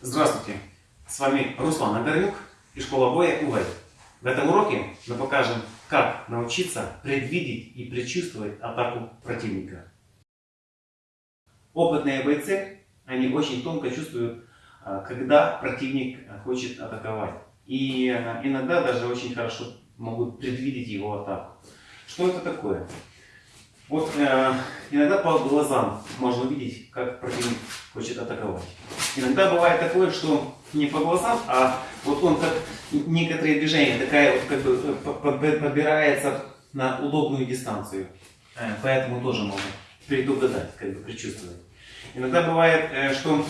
Здравствуйте! С вами Руслан Огорнюк и школа боя УВЭД. В этом уроке мы покажем, как научиться предвидеть и предчувствовать атаку противника. Опытные бойцы, они очень тонко чувствуют, а, когда противник хочет атаковать. И а, иногда даже очень хорошо могут предвидеть его атаку. Что это такое? Вот э, иногда по глазам можно увидеть, как противник хочет атаковать. Иногда бывает такое, что не по глазам, а вот он как некоторые движения, такая вот как бы э, подбирается на удобную дистанцию. Э, поэтому тоже можно предугадать, как бы предчувствовать. Иногда бывает, э, что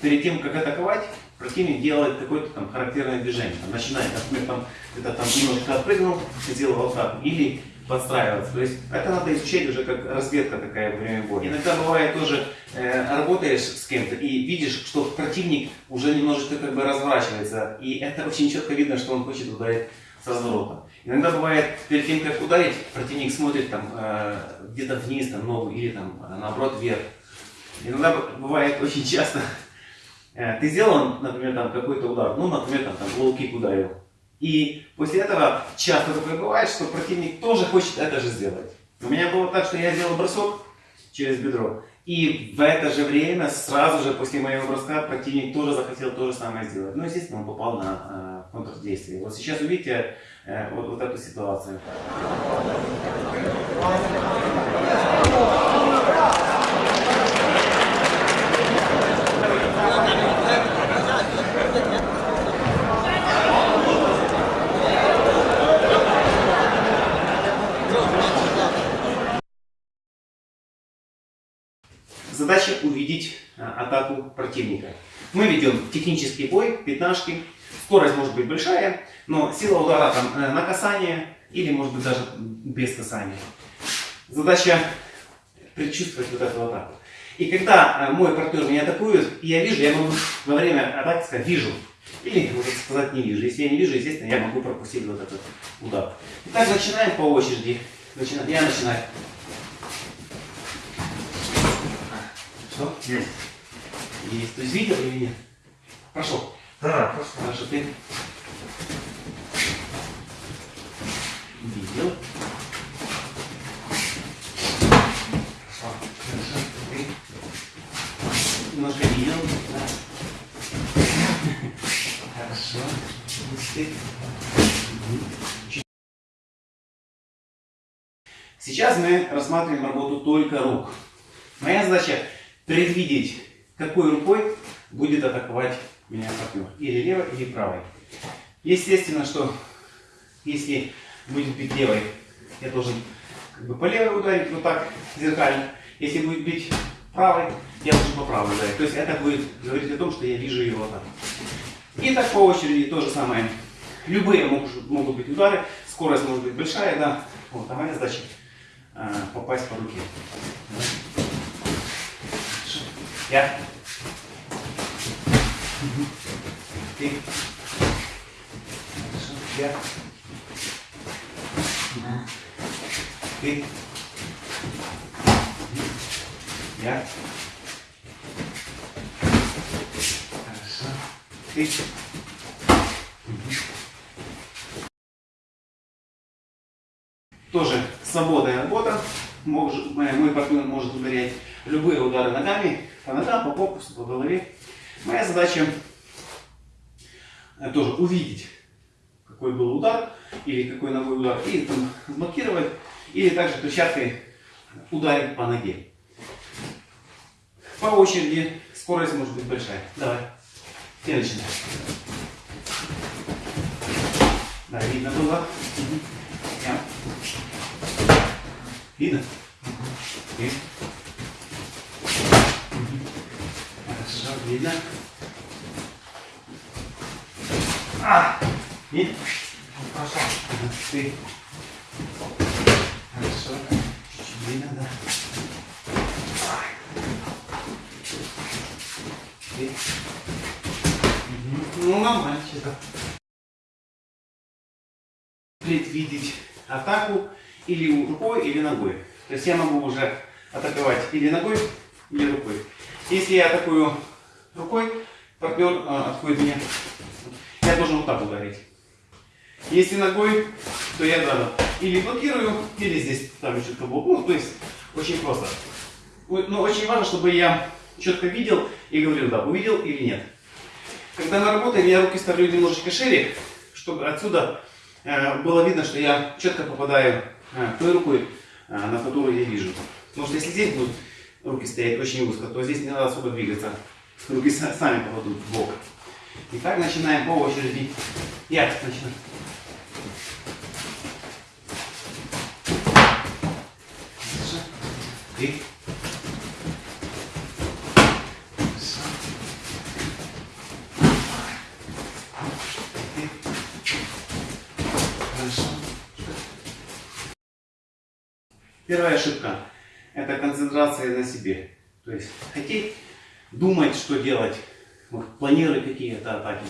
перед тем, как атаковать, противник делает какое-то там характерное движение. Начинает, например, там, где-то там немножко отпрыгнул, сделал атаку. Или подстраиваться. То есть это надо изучать уже как разведка такая во время боя. Иногда бывает тоже, э, работаешь с кем-то и видишь, что противник уже немножечко как бы разворачивается. И это очень четко видно, что он хочет ударить с разворота. Иногда бывает, перед тем, как ударить, противник смотрит там э, где-то вниз, там, ногу, или там наоборот вверх. Иногда бывает очень часто, ты сделал, например, там какой-то удар, ну, например, там, там лоу-кик ударил. И после этого часто такое бывает, что противник тоже хочет это же сделать. У меня было так, что я сделал бросок через бедро. И в это же время, сразу же после моего броска, противник тоже захотел то же самое сделать. Ну, естественно, он попал на э, контрдействие. Вот сейчас увидите э, вот, вот эту ситуацию. Задача увидеть а, атаку противника. Мы ведем технический бой, пятнашки. Скорость может быть большая, но сила удара там э, на касание или может быть даже без касания. Задача предчувствовать вот эту атаку. И когда э, мой партнер меня атакует, я вижу, я могу во время атаки сказать «вижу». Или, можно сказать, не вижу. Если я не вижу, естественно, я могу пропустить вот этот удар. Итак, начинаем по очереди. Я начинаю. Что? Есть. Есть. То есть видел или нет? Пошел. Да, пошел. Хорошо, ты видел. Хорошо. Хорошо. Ты немножко видел. Да. Хорошо. Ты. Сейчас мы рассматриваем работу только рук. Моя задача предвидеть, какой рукой будет атаковать меня партнер. Или левой, или правой. Естественно, что если будет бить левой, я должен как бы по левой ударить, вот так, зеркально. Если будет бить правой, я должен по правой ударить. То есть это будет говорить о том, что я вижу его атаку. И так по очереди то же самое. Любые могут, могут быть удары, скорость может быть большая, да. Вот, а моя задача э, попасть по руке. Я. Ты. Я. Ты. Я. Хорошо. Ты. Тоже свободная работа. Мой партнер может ударять любые удары ногами, по ногам, по корпусу, по голове. Моя задача э, тоже увидеть, какой был удар, или какой ногой удар, и там блокировать, или также перчаткой ударить по ноге. По очереди скорость может быть большая. Давай. Ты начинай. Да, видно было. Угу. Я. Видно? Угу. Хорошо, видно. А! Видно? Хорошо. Ты. Хорошо. Чуть-чуть видно, да. Ты. Ну, нормально, что-то. Предвидеть атаку или рукой, или ногой. То есть я могу уже атаковать или ногой, или рукой. Если я атакую рукой, партнер а, отходит мне, я должен вот так ударить. Если ногой, то я да, или блокирую, или здесь ставлю четко блок. Ну, то есть очень просто. Но очень важно, чтобы я четко видел и говорил, да, увидел или нет. Когда на работе я руки ставлю немножечко шире, чтобы отсюда э, было видно, что я четко попадаю той рукой, э, на которую я вижу. Потому что если здесь будут руки стоять очень узко, то здесь не надо особо двигаться. Руки сами попадут в бок. Итак, начинаем по очереди. Я начинаю. Ты. Первая ошибка – это концентрация на себе. То есть хотеть думать, что делать, планировать какие-то атаки.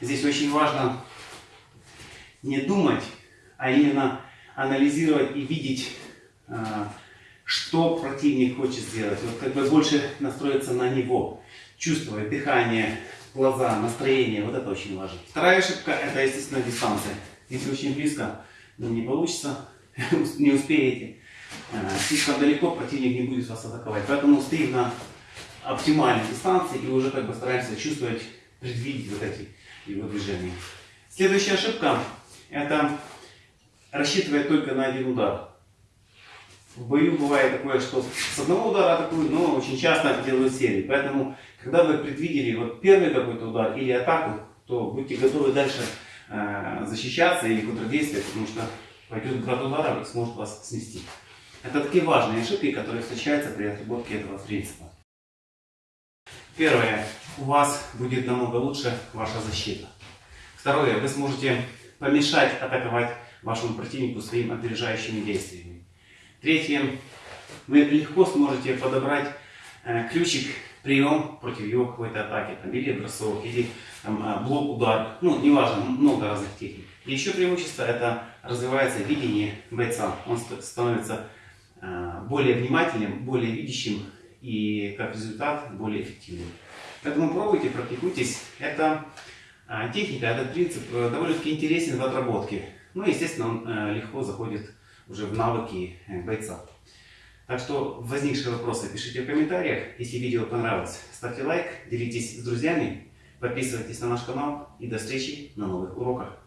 Здесь очень важно не думать, а именно анализировать и видеть, а, что противник хочет сделать. Вот как бы больше настроиться на него, чувствовать дыхание, глаза, настроение. Вот это очень важно. Вторая ошибка – это, естественно, дистанция. Если очень близко, ну, не получится, не успеете. Э, слишком далеко противник не будет вас атаковать. Поэтому стоим на оптимальной дистанции и уже как бы стараемся чувствовать, предвидеть вот эти его движения. Следующая ошибка – это рассчитывать только на один удар. В бою бывает такое, что с одного удара атакуют, но очень часто делают серии. Поэтому, когда вы предвидели вот первый какой-то удар или атаку, то будьте готовы дальше э, защищаться или контрдействовать, потому что пойдет град ударов и сможет вас снести. Это такие важные ошибки, которые встречаются при отработке этого принципа. Первое. У вас будет намного лучше ваша защита. Второе. Вы сможете помешать атаковать вашему противнику своими опережающими действиями. Третье. Вы легко сможете подобрать э, ключик, прием против его какой-то атаки. Там, или бросок, или там, э, блок, удар. Ну, неважно, много разных техник. И еще преимущество это развивается видение бойца. Он становится более внимательным, более видящим и как результат более эффективным. Поэтому пробуйте, практикуйтесь. Это э, техника, этот принцип э, довольно-таки интересен в отработке. Ну, естественно, он легко заходит уже в навыки бойца. Так что возникшие вопросы пишите в комментариях. Если видео понравилось, ставьте лайк, делитесь с друзьями, подписывайтесь на наш канал и до встречи на новых уроках.